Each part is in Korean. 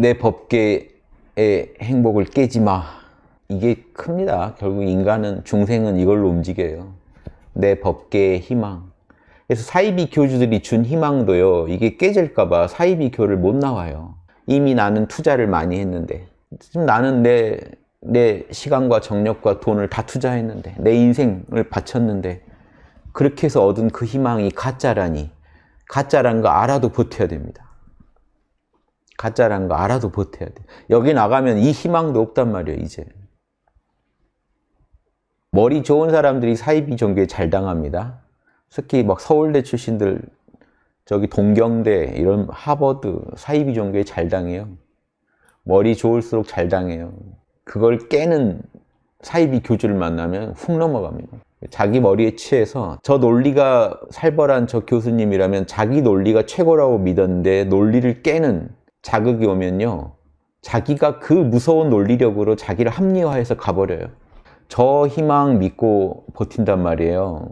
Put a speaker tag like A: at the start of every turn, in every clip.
A: 내 법계의 행복을 깨지 마. 이게 큽니다. 결국 인간은, 중생은 이걸로 움직여요. 내 법계의 희망. 그래서 사이비 교주들이 준 희망도요, 이게 깨질까 봐 사이비 교를 못 나와요. 이미 나는 투자를 많이 했는데. 지금 나는 내, 내 시간과 정력과 돈을 다 투자했는데, 내 인생을 바쳤는데, 그렇게 해서 얻은 그 희망이 가짜라니. 가짜란 거 알아도 버텨야 됩니다. 가짜란 거 알아도 버텨야 돼. 여기 나가면 이 희망도 없단 말이에요, 이제. 머리 좋은 사람들이 사이비 종교에 잘 당합니다. 특히 막 서울대 출신들, 저기 동경대, 이런 하버드, 사이비 종교에 잘 당해요. 머리 좋을수록 잘 당해요. 그걸 깨는 사이비 교주를 만나면 훅 넘어갑니다. 자기 머리에 취해서 저 논리가 살벌한 저 교수님이라면 자기 논리가 최고라고 믿었는데 논리를 깨는 자극이 오면요. 자기가 그 무서운 논리력으로 자기를 합리화해서 가버려요. 저 희망 믿고 버틴단 말이에요.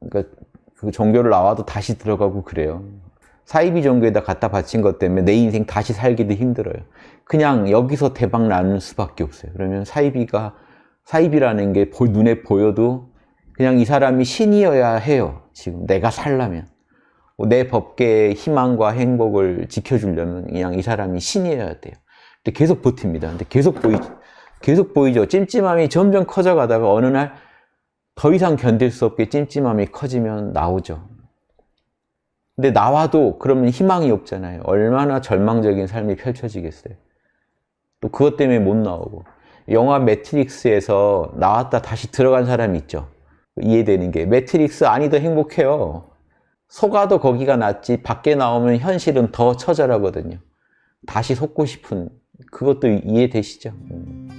A: 그러니까 그 종교를 나와도 다시 들어가고 그래요. 사이비 종교에다 갖다 바친 것 때문에 내 인생 다시 살기도 힘들어요. 그냥 여기서 대박 나는 수밖에 없어요. 그러면 사이비가 사이비라는 게 눈에 보여도 그냥 이 사람이 신이어야 해요. 지금 내가 살려면. 내 법계의 희망과 행복을 지켜주려면 그냥 이 사람이 신이어야 돼요. 근데 계속 버팁니다. 근데 계속 보이죠. 계속 보이죠. 찜찜함이 점점 커져가다가 어느 날 더 이상 견딜 수 없게 찜찜함이 커지면 나오죠. 근데 나와도 그러면 희망이 없잖아요. 얼마나 절망적인 삶이 펼쳐지겠어요. 또 그것 때문에 못 나오고. 영화 매트릭스에서 나왔다 다시 들어간 사람이 있죠. 이해되는 게. 매트릭스 안이 더 행복해요. 속아도 거기가 낫지 밖에 나오면 현실은 더 처절하거든요. 다시 속고 싶은 그것도 이해되시죠? 음.